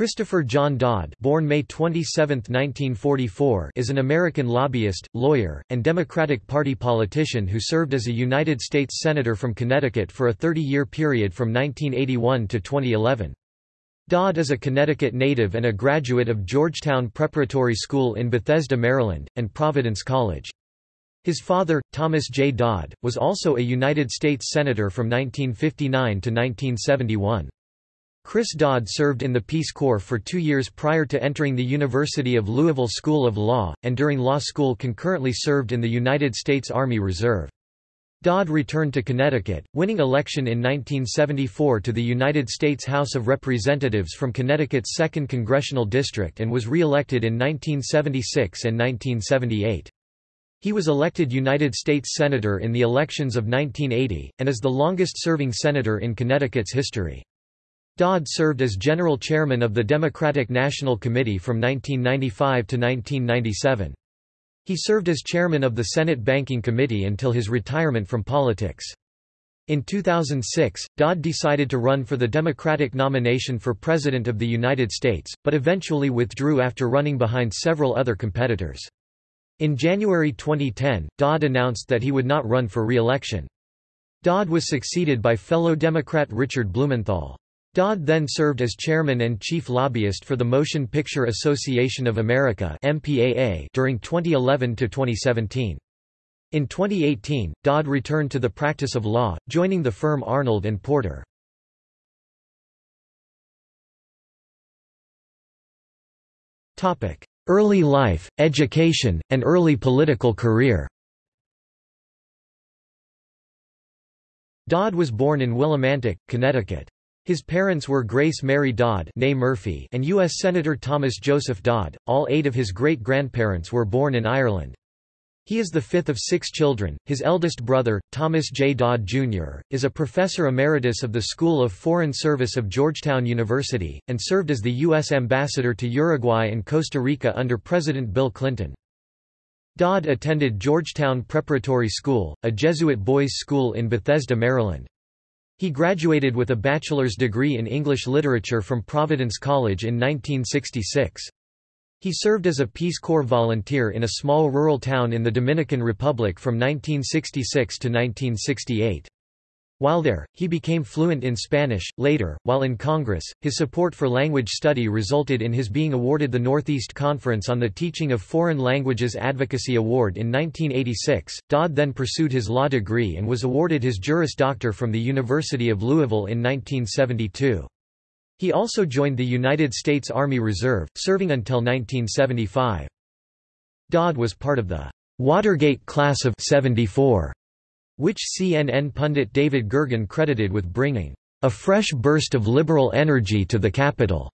Christopher John Dodd born May 27, 1944, is an American lobbyist, lawyer, and Democratic Party politician who served as a United States Senator from Connecticut for a 30-year period from 1981 to 2011. Dodd is a Connecticut native and a graduate of Georgetown Preparatory School in Bethesda, Maryland, and Providence College. His father, Thomas J. Dodd, was also a United States Senator from 1959 to 1971. Chris Dodd served in the Peace Corps for two years prior to entering the University of Louisville School of Law, and during law school concurrently served in the United States Army Reserve. Dodd returned to Connecticut, winning election in 1974 to the United States House of Representatives from Connecticut's 2nd Congressional District and was re-elected in 1976 and 1978. He was elected United States Senator in the elections of 1980, and is the longest-serving senator in Connecticut's history. Dodd served as general chairman of the Democratic National Committee from 1995 to 1997. He served as chairman of the Senate Banking Committee until his retirement from politics. In 2006, Dodd decided to run for the Democratic nomination for President of the United States, but eventually withdrew after running behind several other competitors. In January 2010, Dodd announced that he would not run for re-election. Dodd was succeeded by fellow Democrat Richard Blumenthal. Dodd then served as chairman and chief lobbyist for the Motion Picture Association of America during 2011 to 2017. In 2018, Dodd returned to the practice of law, joining the firm Arnold and Porter. Topic: Early life, education, and early political career. Dodd was born in Willimantic, Connecticut. His parents were Grace Mary Dodd Murphy and U.S. Senator Thomas Joseph Dodd. All eight of his great-grandparents were born in Ireland. He is the fifth of six children. His eldest brother, Thomas J. Dodd, Jr., is a professor emeritus of the School of Foreign Service of Georgetown University, and served as the U.S. ambassador to Uruguay and Costa Rica under President Bill Clinton. Dodd attended Georgetown Preparatory School, a Jesuit boys' school in Bethesda, Maryland. He graduated with a bachelor's degree in English literature from Providence College in 1966. He served as a Peace Corps volunteer in a small rural town in the Dominican Republic from 1966 to 1968. While there, he became fluent in Spanish. Later, while in Congress, his support for language study resulted in his being awarded the Northeast Conference on the Teaching of Foreign Languages Advocacy Award in 1986. Dodd then pursued his law degree and was awarded his Juris Doctor from the University of Louisville in 1972. He also joined the United States Army Reserve, serving until 1975. Dodd was part of the Watergate Class of 74 which CNN pundit David Gergen credited with bringing a fresh burst of liberal energy to the Capitol.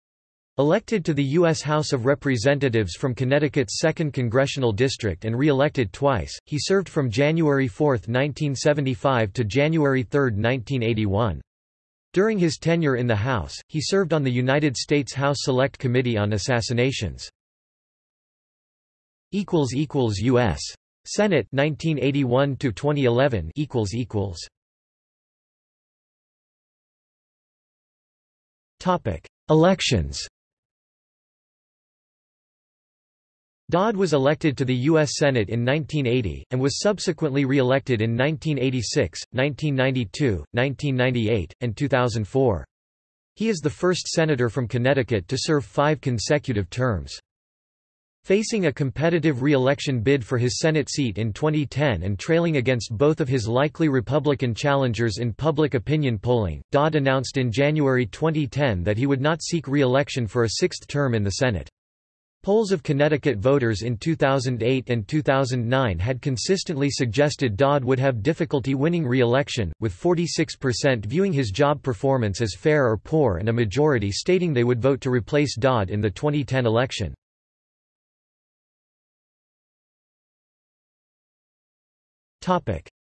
Elected to the U.S. House of Representatives from Connecticut's 2nd Congressional District and re-elected twice, he served from January 4, 1975 to January 3, 1981. During his tenure in the House, he served on the United States House Select Committee on Assassinations. U.S. Senate 1981 to 2011 equals equals Topic Elections Dodd was elected to the U.S. Senate in 1980, and was subsequently re-elected in 1986, 1992, 1998, and 2004. He is the first senator from Connecticut to serve five consecutive terms. Facing a competitive re-election bid for his Senate seat in 2010 and trailing against both of his likely Republican challengers in public opinion polling, Dodd announced in January 2010 that he would not seek re-election for a sixth term in the Senate. Polls of Connecticut voters in 2008 and 2009 had consistently suggested Dodd would have difficulty winning re-election, with 46% viewing his job performance as fair or poor and a majority stating they would vote to replace Dodd in the 2010 election.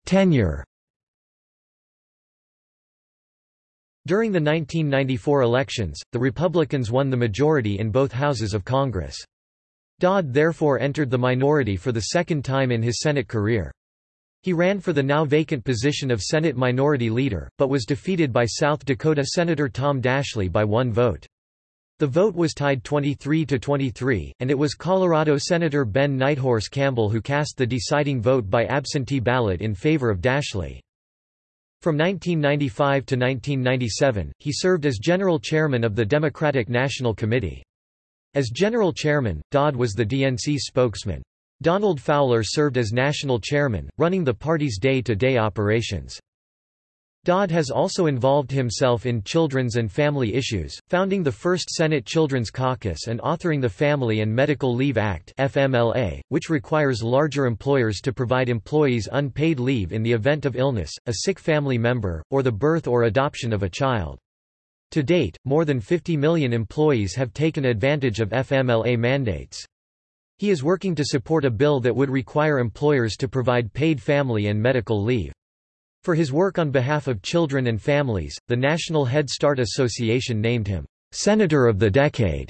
Tenure. During the 1994 elections, the Republicans won the majority in both houses of Congress. Dodd therefore entered the minority for the second time in his Senate career. He ran for the now vacant position of Senate Minority Leader, but was defeated by South Dakota Senator Tom Daschle by one vote. The vote was tied 23 to 23, and it was Colorado Senator Ben Nighthorse Campbell who cast the deciding vote by absentee ballot in favor of Daschle. From 1995 to 1997, he served as general chairman of the Democratic National Committee. As general chairman, Dodd was the DNC spokesman. Donald Fowler served as national chairman, running the party's day-to-day -day operations. Dodd has also involved himself in children's and family issues, founding the first Senate Children's Caucus and authoring the Family and Medical Leave Act FMLA, which requires larger employers to provide employees unpaid leave in the event of illness, a sick family member, or the birth or adoption of a child. To date, more than 50 million employees have taken advantage of FMLA mandates. He is working to support a bill that would require employers to provide paid family and medical leave. For his work on behalf of children and families, the National Head Start Association named him, "...Senator of the Decade."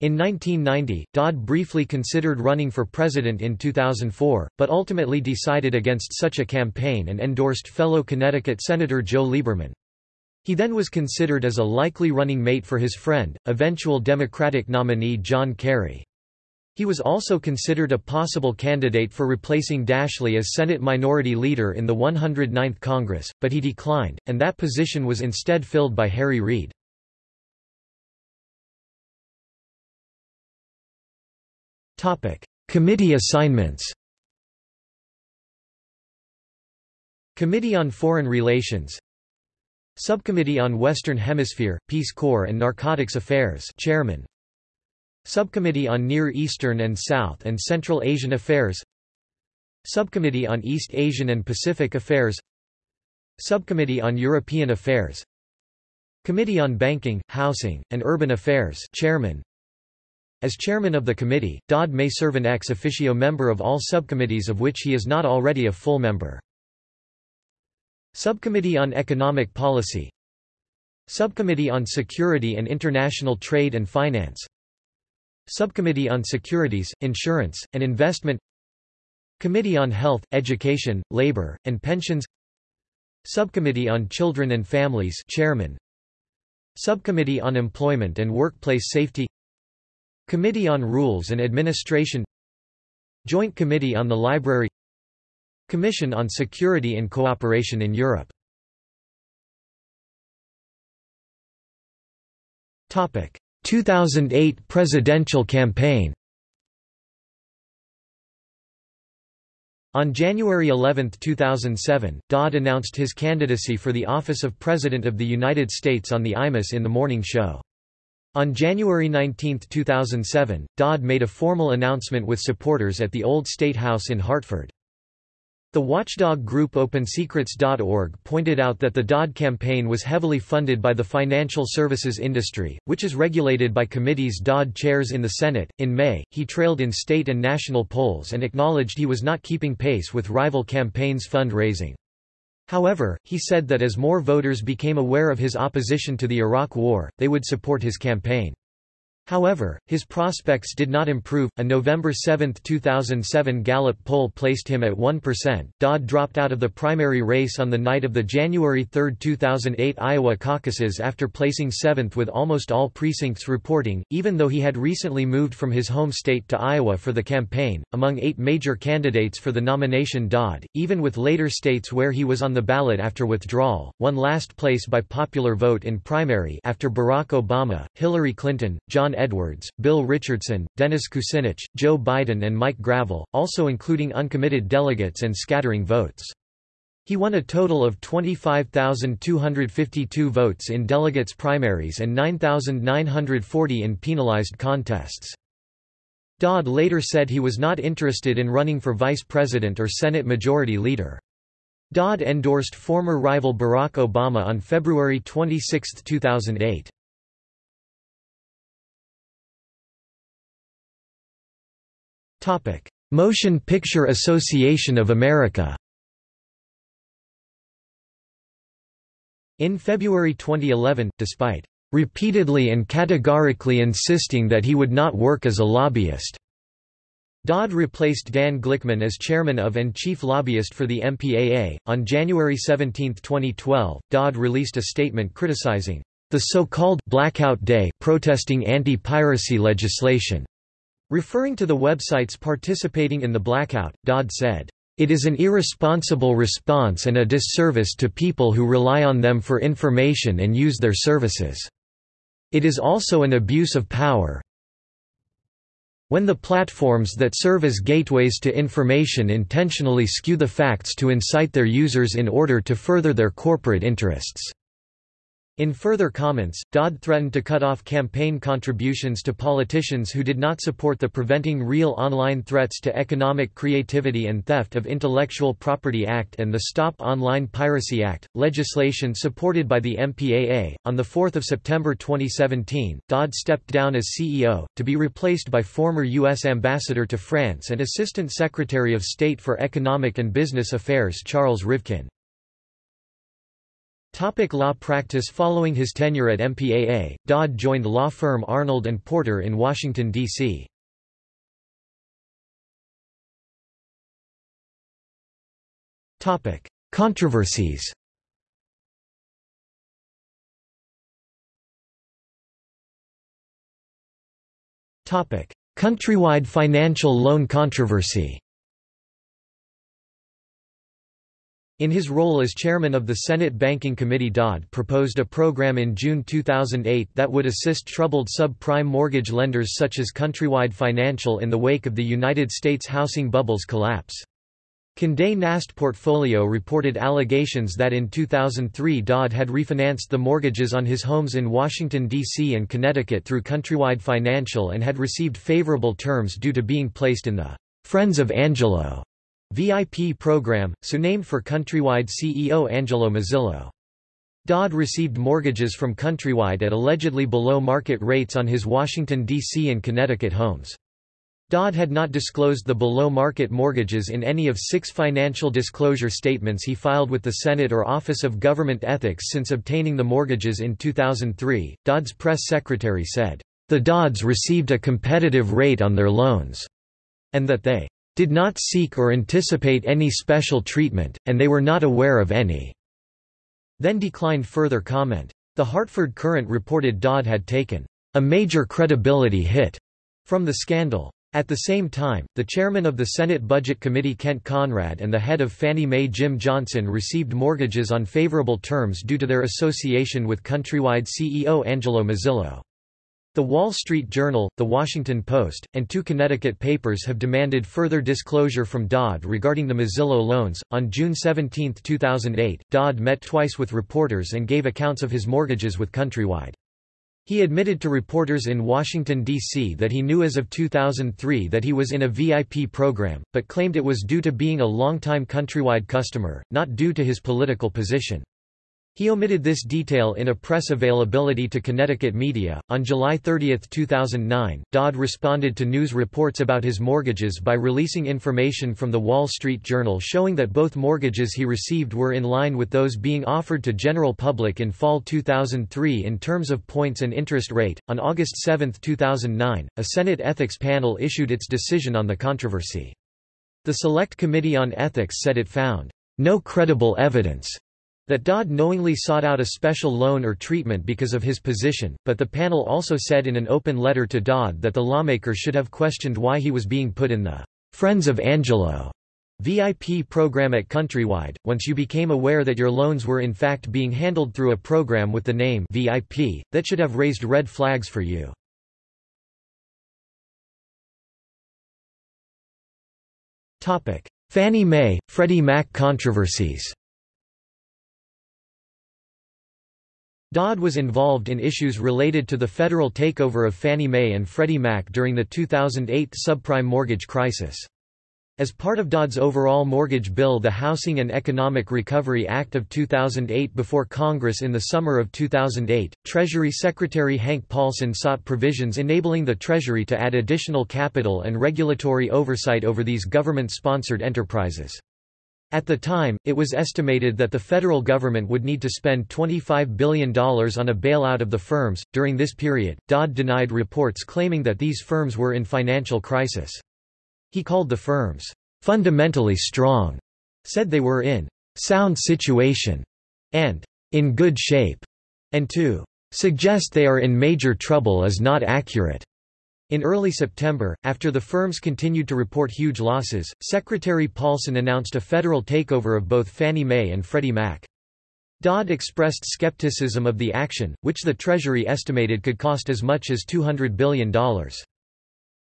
In 1990, Dodd briefly considered running for president in 2004, but ultimately decided against such a campaign and endorsed fellow Connecticut Senator Joe Lieberman. He then was considered as a likely running mate for his friend, eventual Democratic nominee John Kerry. He was also considered a possible candidate for replacing Daschle as Senate Minority Leader in the 109th Congress, but he declined, and that position was instead filled by Harry Reid. Committee assignments. Committee on Foreign Relations. Subcommittee on Western Hemisphere, Peace Corps and Narcotics Affairs Chairman Subcommittee on Near Eastern and South and Central Asian Affairs Subcommittee on East Asian and Pacific Affairs Subcommittee on European Affairs Committee on Banking, Housing, and Urban Affairs Chairman As chairman of the committee, Dodd may serve an ex officio member of all subcommittees of which he is not already a full member. Subcommittee on Economic Policy Subcommittee on Security and International Trade and Finance Subcommittee on Securities, Insurance, and Investment Committee on Health, Education, Labor, and Pensions Subcommittee on Children and Families Chairman Subcommittee on Employment and Workplace Safety Committee on Rules and Administration Joint Committee on the Library Commission on Security and Cooperation in Europe Topic 2008 presidential campaign On January 11, 2007, Dodd announced his candidacy for the office of President of the United States on the Imus in the Morning Show. On January 19, 2007, Dodd made a formal announcement with supporters at the Old State House in Hartford. The watchdog group OpenSecrets.org pointed out that the Dodd campaign was heavily funded by the financial services industry, which is regulated by committees Dodd chairs in the Senate. In May, he trailed in state and national polls and acknowledged he was not keeping pace with rival campaigns' fundraising. However, he said that as more voters became aware of his opposition to the Iraq War, they would support his campaign. However, his prospects did not improve. A November 7, 2007 Gallup poll placed him at 1%. Dodd dropped out of the primary race on the night of the January 3, 2008 Iowa caucuses after placing seventh with almost all precincts reporting, even though he had recently moved from his home state to Iowa for the campaign. Among eight major candidates for the nomination, Dodd, even with later states where he was on the ballot after withdrawal, won last place by popular vote in primary after Barack Obama, Hillary Clinton, John Edwards, Bill Richardson, Dennis Kucinich, Joe Biden and Mike Gravel, also including uncommitted delegates and scattering votes. He won a total of 25,252 votes in delegates primaries and 9,940 in penalized contests. Dodd later said he was not interested in running for vice president or Senate Majority Leader. Dodd endorsed former rival Barack Obama on February 26, 2008. Motion Picture Association of America In February 2011, despite repeatedly and categorically insisting that he would not work as a lobbyist. Dodd replaced Dan Glickman as chairman of and chief lobbyist for the MPAA. On January 17, 2012, Dodd released a statement criticizing the so-called Blackout Day protesting anti-piracy legislation. Referring to the websites participating in the blackout, Dodd said, "...it is an irresponsible response and a disservice to people who rely on them for information and use their services. It is also an abuse of power, when the platforms that serve as gateways to information intentionally skew the facts to incite their users in order to further their corporate interests." In further comments, Dodd threatened to cut off campaign contributions to politicians who did not support the Preventing Real Online Threats to Economic Creativity and Theft of Intellectual Property Act and the Stop Online Piracy Act, legislation supported by the MPAA. On 4 September 2017, Dodd stepped down as CEO, to be replaced by former U.S. Ambassador to France and Assistant Secretary of State for Economic and Business Affairs Charles Rivkin. Topic law practice Following his tenure at MPAA, Dodd joined law firm Arnold & Porter in Washington, D.C. Controversies Countrywide financial loan controversy In his role as chairman of the Senate Banking Committee Dodd proposed a program in June 2008 that would assist troubled subprime mortgage lenders such as Countrywide Financial in the wake of the United States housing bubble's collapse. Condé Nast Portfolio reported allegations that in 2003 Dodd had refinanced the mortgages on his homes in Washington, D.C. and Connecticut through Countrywide Financial and had received favorable terms due to being placed in the Friends of Angelo VIP program, so named for Countrywide CEO Angelo Mozilo. Dodd received mortgages from Countrywide at allegedly below market rates on his Washington, D.C. and Connecticut homes. Dodd had not disclosed the below-market mortgages in any of six financial disclosure statements he filed with the Senate or Office of Government Ethics since obtaining the mortgages in 2003. Dodd's press secretary said, "...the Dodds received a competitive rate on their loans," and that they did not seek or anticipate any special treatment, and they were not aware of any." Then declined further comment. The Hartford Courant reported Dodd had taken a major credibility hit from the scandal. At the same time, the chairman of the Senate Budget Committee Kent Conrad and the head of Fannie Mae Jim Johnson received mortgages on favorable terms due to their association with Countrywide CEO Angelo Mozilo. The Wall Street Journal, The Washington Post, and two Connecticut papers have demanded further disclosure from Dodd regarding the Mozilo loans. On June 17, 2008, Dodd met twice with reporters and gave accounts of his mortgages with Countrywide. He admitted to reporters in Washington, D.C. that he knew as of 2003 that he was in a VIP program, but claimed it was due to being a longtime Countrywide customer, not due to his political position. He omitted this detail in a press availability to Connecticut media. On July 30, 2009, Dodd responded to news reports about his mortgages by releasing information from the Wall Street Journal showing that both mortgages he received were in line with those being offered to general public in fall 2003 in terms of points and interest rate. On August 7, 2009, a Senate ethics panel issued its decision on the controversy. The Select Committee on Ethics said it found no credible evidence that Dodd knowingly sought out a special loan or treatment because of his position, but the panel also said in an open letter to Dodd that the lawmaker should have questioned why he was being put in the Friends of Angelo VIP program at Countrywide, once you became aware that your loans were in fact being handled through a program with the name VIP, that should have raised red flags for you. Fannie Mae, Freddie Mac controversies Dodd was involved in issues related to the federal takeover of Fannie Mae and Freddie Mac during the 2008 subprime mortgage crisis. As part of Dodd's overall mortgage bill the Housing and Economic Recovery Act of 2008 before Congress in the summer of 2008, Treasury Secretary Hank Paulson sought provisions enabling the Treasury to add additional capital and regulatory oversight over these government-sponsored enterprises. At the time, it was estimated that the federal government would need to spend $25 billion on a bailout of the firms. During this period, Dodd denied reports claiming that these firms were in financial crisis. He called the firms fundamentally strong, said they were in sound situation and in good shape, and to suggest they are in major trouble is not accurate. In early September, after the firms continued to report huge losses, Secretary Paulson announced a federal takeover of both Fannie Mae and Freddie Mac. Dodd expressed skepticism of the action, which the Treasury estimated could cost as much as $200 billion.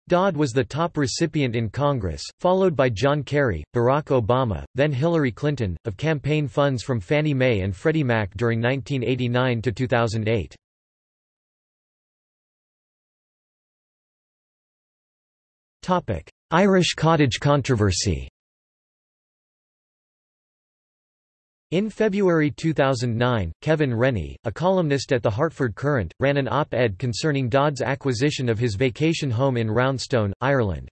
Dodd was the top recipient in Congress, followed by John Kerry, Barack Obama, then Hillary Clinton, of campaign funds from Fannie Mae and Freddie Mac during 1989 to 2008. Irish cottage controversy In February 2009, Kevin Rennie, a columnist at the Hartford Courant, ran an op-ed concerning Dodd's acquisition of his vacation home in Roundstone, Ireland.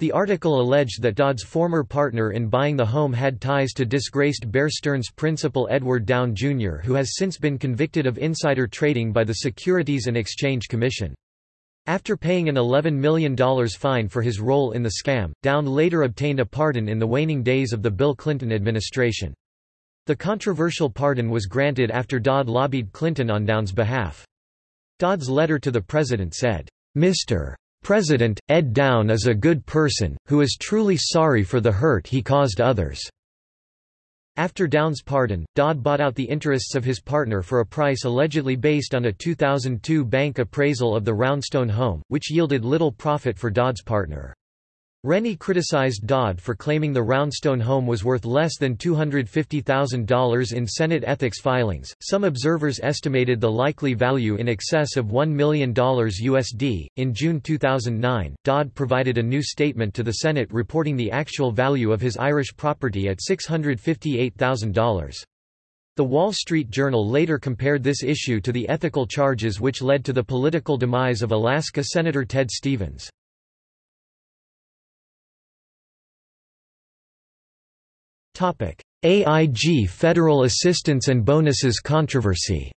The article alleged that Dodd's former partner in buying the home had ties to disgraced Bear Stearns principal Edward Downe Jr. who has since been convicted of insider trading by the Securities and Exchange Commission. After paying an $11 million fine for his role in the scam, Downe later obtained a pardon in the waning days of the Bill Clinton administration. The controversial pardon was granted after Dodd lobbied Clinton on Downe's behalf. Dodd's letter to the president said, Mr. President, Ed Downe is a good person, who is truly sorry for the hurt he caused others. After Downe's pardon, Dodd bought out the interests of his partner for a price allegedly based on a 2002 bank appraisal of the Roundstone home, which yielded little profit for Dodd's partner. Rennie criticized Dodd for claiming the Roundstone home was worth less than $250,000 in Senate ethics filings. Some observers estimated the likely value in excess of $1 million USD. In June 2009, Dodd provided a new statement to the Senate reporting the actual value of his Irish property at $658,000. The Wall Street Journal later compared this issue to the ethical charges which led to the political demise of Alaska Senator Ted Stevens. AIG Federal Assistance and Bonuses controversy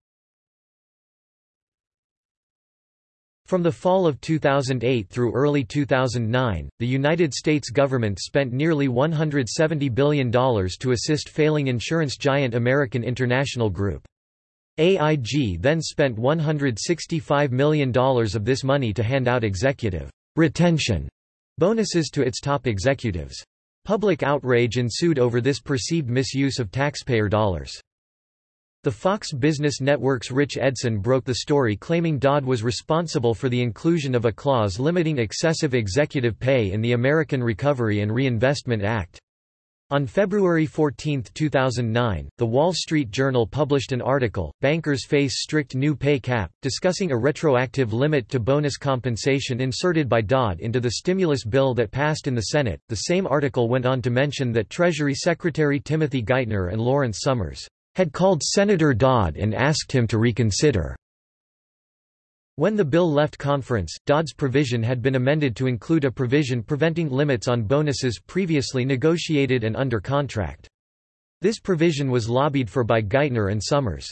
From the fall of 2008 through early 2009, the United States government spent nearly $170 billion to assist failing insurance giant American International Group. AIG then spent $165 million of this money to hand out executive retention bonuses to its top executives. Public outrage ensued over this perceived misuse of taxpayer dollars. The Fox Business Network's Rich Edson broke the story claiming Dodd was responsible for the inclusion of a clause limiting excessive executive pay in the American Recovery and Reinvestment Act. On February 14, 2009, The Wall Street Journal published an article, Bankers Face Strict New Pay Cap, discussing a retroactive limit to bonus compensation inserted by Dodd into the stimulus bill that passed in the Senate. The same article went on to mention that Treasury Secretary Timothy Geithner and Lawrence Summers had called Senator Dodd and asked him to reconsider when the bill left conference, Dodd's provision had been amended to include a provision preventing limits on bonuses previously negotiated and under contract. This provision was lobbied for by Geithner and Summers.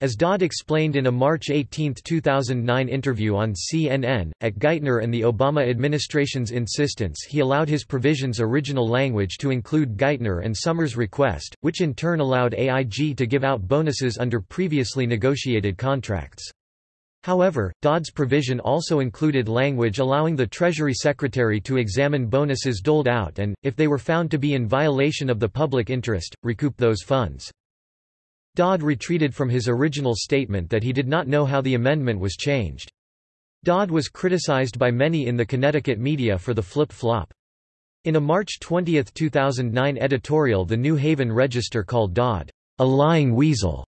As Dodd explained in a March 18, 2009 interview on CNN, at Geithner and the Obama administration's insistence he allowed his provision's original language to include Geithner and Summers' request, which in turn allowed AIG to give out bonuses under previously negotiated contracts. However, Dodd's provision also included language allowing the Treasury Secretary to examine bonuses doled out and, if they were found to be in violation of the public interest, recoup those funds. Dodd retreated from his original statement that he did not know how the amendment was changed. Dodd was criticized by many in the Connecticut media for the flip-flop. In a March 20, 2009 editorial the New Haven Register called Dodd, a lying weasel.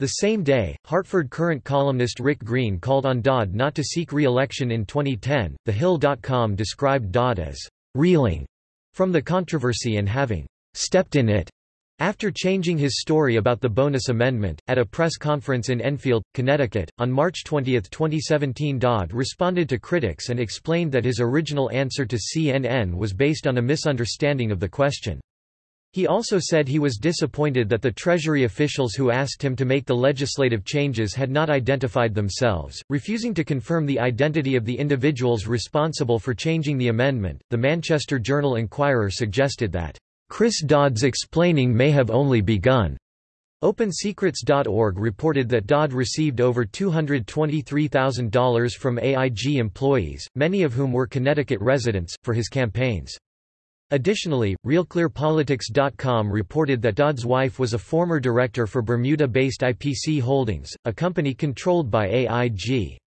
The same day, Hartford Courant columnist Rick Green called on Dodd not to seek re-election in 2010. The TheHill.com described Dodd as reeling from the controversy and having stepped in it. After changing his story about the bonus amendment, at a press conference in Enfield, Connecticut, on March 20, 2017 Dodd responded to critics and explained that his original answer to CNN was based on a misunderstanding of the question. He also said he was disappointed that the Treasury officials who asked him to make the legislative changes had not identified themselves, refusing to confirm the identity of the individuals responsible for changing the amendment. The Manchester Journal Inquirer suggested that, Chris Dodd's explaining may have only begun. OpenSecrets.org reported that Dodd received over $223,000 from AIG employees, many of whom were Connecticut residents, for his campaigns. Additionally, RealClearPolitics.com reported that Dodd's wife was a former director for Bermuda-based IPC Holdings, a company controlled by AIG.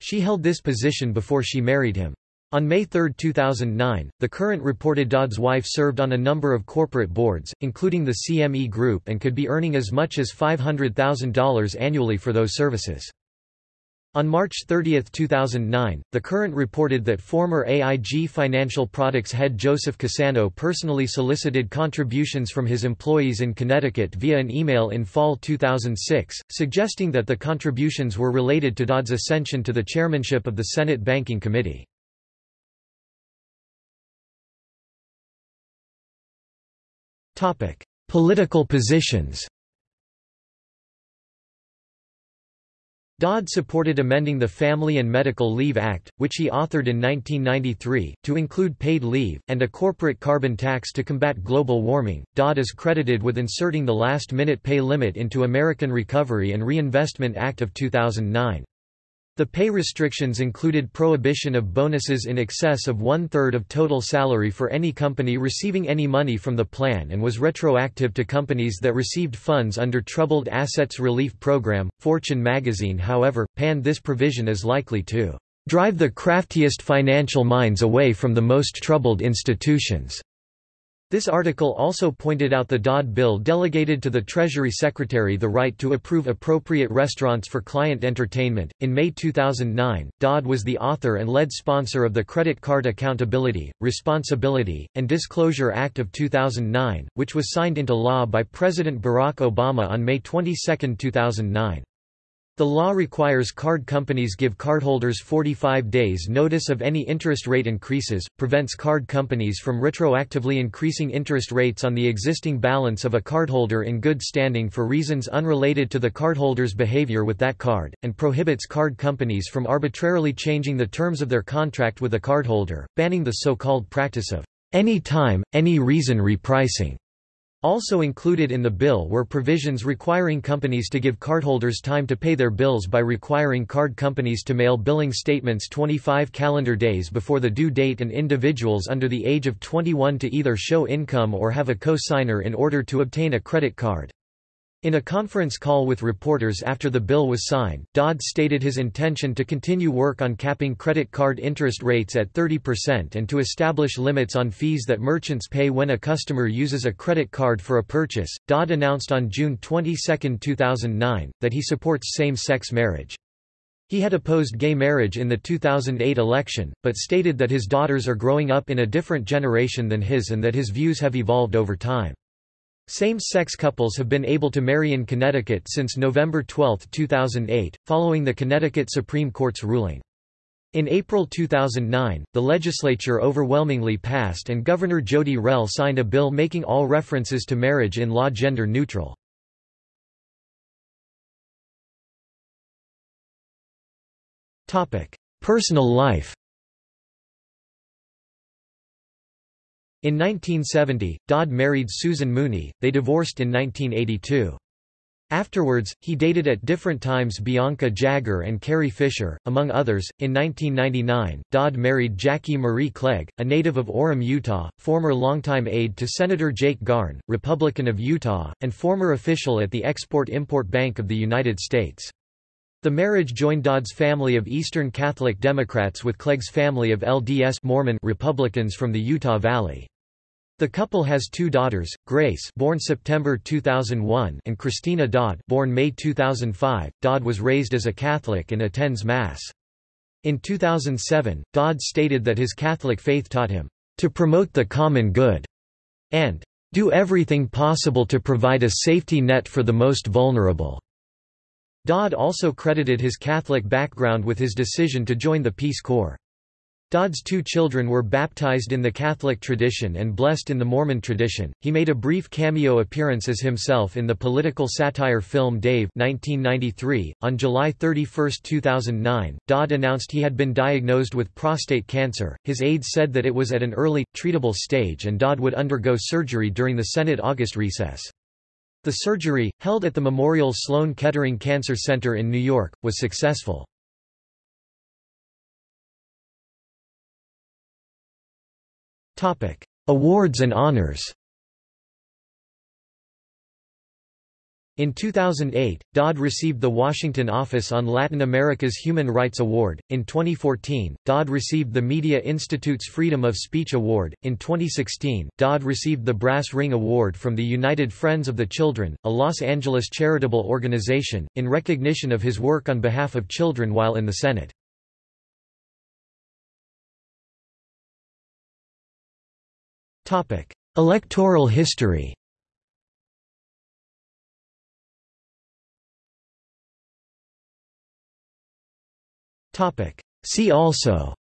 She held this position before she married him. On May 3, 2009, the Courant reported Dodd's wife served on a number of corporate boards, including the CME Group and could be earning as much as $500,000 annually for those services. On March 30, 2009, the Courant reported that former AIG Financial Products head Joseph Cassano personally solicited contributions from his employees in Connecticut via an email in fall 2006, suggesting that the contributions were related to Dodd's ascension to the chairmanship of the Senate Banking Committee. Political positions Dodd supported amending the Family and Medical Leave Act, which he authored in 1993, to include paid leave, and a corporate carbon tax to combat global warming. Dodd is credited with inserting the last minute pay limit into American Recovery and Reinvestment Act of 2009. The pay restrictions included prohibition of bonuses in excess of one-third of total salary for any company receiving any money from the plan and was retroactive to companies that received funds under Troubled Assets Relief Program. Fortune magazine however, panned this provision as likely to drive the craftiest financial minds away from the most troubled institutions. This article also pointed out the Dodd bill delegated to the Treasury Secretary the right to approve appropriate restaurants for client entertainment. In May 2009, Dodd was the author and lead sponsor of the Credit Card Accountability, Responsibility, and Disclosure Act of 2009, which was signed into law by President Barack Obama on May 22, 2009. The law requires card companies give cardholders 45 days notice of any interest rate increases, prevents card companies from retroactively increasing interest rates on the existing balance of a cardholder in good standing for reasons unrelated to the cardholder's behavior with that card, and prohibits card companies from arbitrarily changing the terms of their contract with a cardholder, banning the so-called practice of any time, any reason repricing. Also included in the bill were provisions requiring companies to give cardholders time to pay their bills by requiring card companies to mail billing statements 25 calendar days before the due date and individuals under the age of 21 to either show income or have a co-signer in order to obtain a credit card. In a conference call with reporters after the bill was signed, Dodd stated his intention to continue work on capping credit card interest rates at 30% and to establish limits on fees that merchants pay when a customer uses a credit card for a purchase. Dodd announced on June 22, 2009, that he supports same-sex marriage. He had opposed gay marriage in the 2008 election, but stated that his daughters are growing up in a different generation than his and that his views have evolved over time. Same-sex couples have been able to marry in Connecticut since November 12, 2008, following the Connecticut Supreme Court's ruling. In April 2009, the legislature overwhelmingly passed and Governor Jodi Rell signed a bill making all references to marriage in law gender neutral. Personal life In 1970, Dodd married Susan Mooney, they divorced in 1982. Afterwards, he dated at different times Bianca Jagger and Carrie Fisher, among others. In 1999, Dodd married Jackie Marie Clegg, a native of Orem, Utah, former longtime aide to Senator Jake Garn, Republican of Utah, and former official at the Export-Import Bank of the United States. The marriage joined Dodd's family of Eastern Catholic Democrats with Clegg's family of LDS Mormon Republicans from the Utah Valley. The couple has two daughters, Grace born September 2001 and Christina Dodd born May 2005. Dodd was raised as a Catholic and attends Mass. In 2007, Dodd stated that his Catholic faith taught him, "...to promote the common good," and "...do everything possible to provide a safety net for the most vulnerable." Dodd also credited his Catholic background with his decision to join the Peace Corps. Dodd's two children were baptized in the Catholic tradition and blessed in the Mormon tradition. He made a brief cameo appearance as himself in the political satire film Dave 1993. On July 31, 2009, Dodd announced he had been diagnosed with prostate cancer. His aides said that it was at an early, treatable stage and Dodd would undergo surgery during the Senate August recess. The surgery, held at the Memorial Sloan Kettering Cancer Center in New York, was successful. Awards and honors In 2008, Dodd received the Washington Office on Latin America's Human Rights Award. In 2014, Dodd received the Media Institute's Freedom of Speech Award. In 2016, Dodd received the Brass Ring Award from the United Friends of the Children, a Los Angeles charitable organization, in recognition of his work on behalf of children while in the Senate. Topic: Electoral history See also.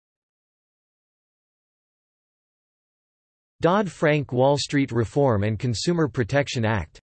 Dodd-Frank Wall Street Reform and Consumer Protection Act